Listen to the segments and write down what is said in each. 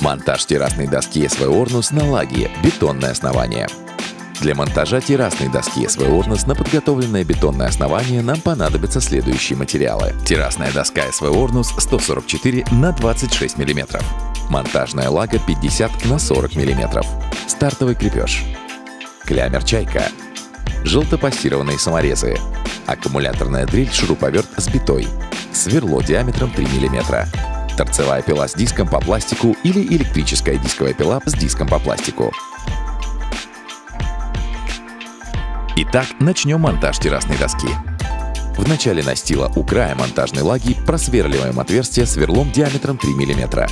Монтаж террасной доски SV Ornus на лаге, бетонное основание. Для монтажа террасной доски SV Ornus на подготовленное бетонное основание нам понадобятся следующие материалы. Террасная доска SV Ornus 144 на 26 мм. Монтажная лага 50 на 40 мм. Стартовый крепеж. Клямер «Чайка». Желтопостированные саморезы. Аккумуляторная дрель шуруповерт с битой. Сверло диаметром 3 мм. Торцевая пила с диском по пластику или электрическая дисковая пила с диском по пластику. Итак, начнем монтаж террасной доски. В начале настила у края монтажной лаги просверливаем отверстие сверлом диаметром 3 мм.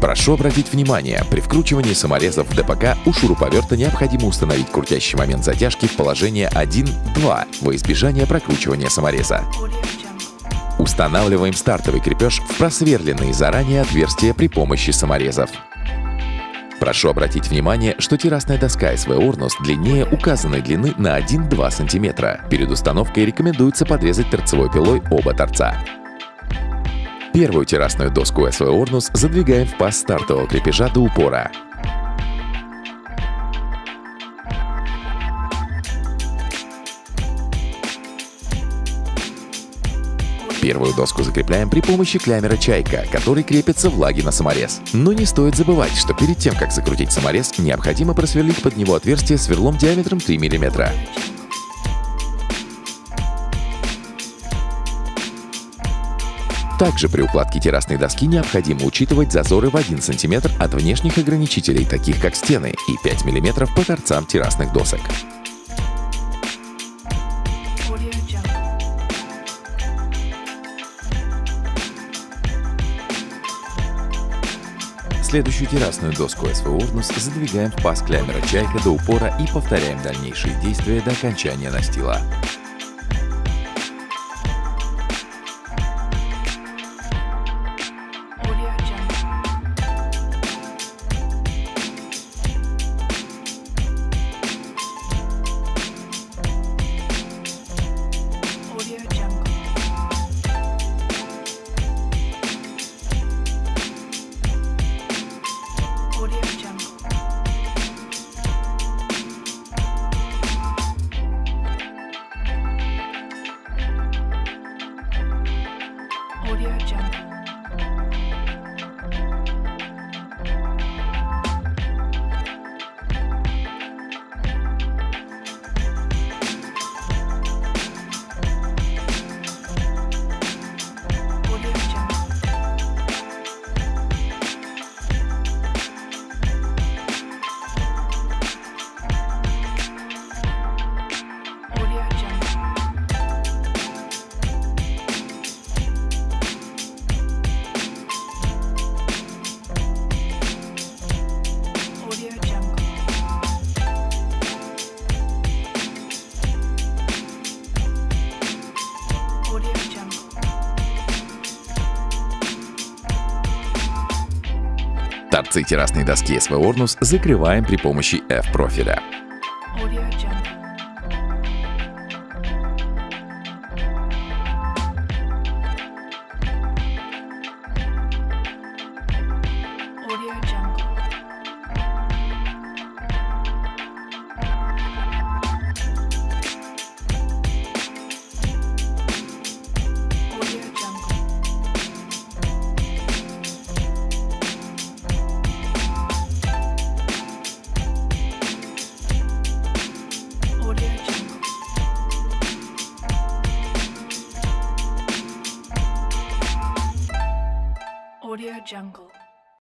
Прошу обратить внимание, при вкручивании саморезов в ДПК у шуруповерта необходимо установить крутящий момент затяжки в положение 1-2 во избежание прокручивания самореза. Устанавливаем стартовый крепеж в просверленные заранее отверстия при помощи саморезов. Прошу обратить внимание, что террасная доска SV Ornus длиннее указанной длины на 1-2 см. Перед установкой рекомендуется подрезать торцевой пилой оба торца. Первую террасную доску SV Ornus задвигаем в паз стартового крепежа до упора. Первую доску закрепляем при помощи клямера «Чайка», который крепится в лаге на саморез. Но не стоит забывать, что перед тем, как закрутить саморез, необходимо просверлить под него отверстие сверлом диаметром 3 мм. Также при укладке террасной доски необходимо учитывать зазоры в 1 см от внешних ограничителей, таких как стены, и 5 мм по торцам террасных досок. Следующую террасную доску SV Ornus задвигаем в паз клямера «Чайка» до упора и повторяем дальнейшие действия до окончания настила. Торцы террасной доски SV Ornus закрываем при помощи F-профиля. Jungle.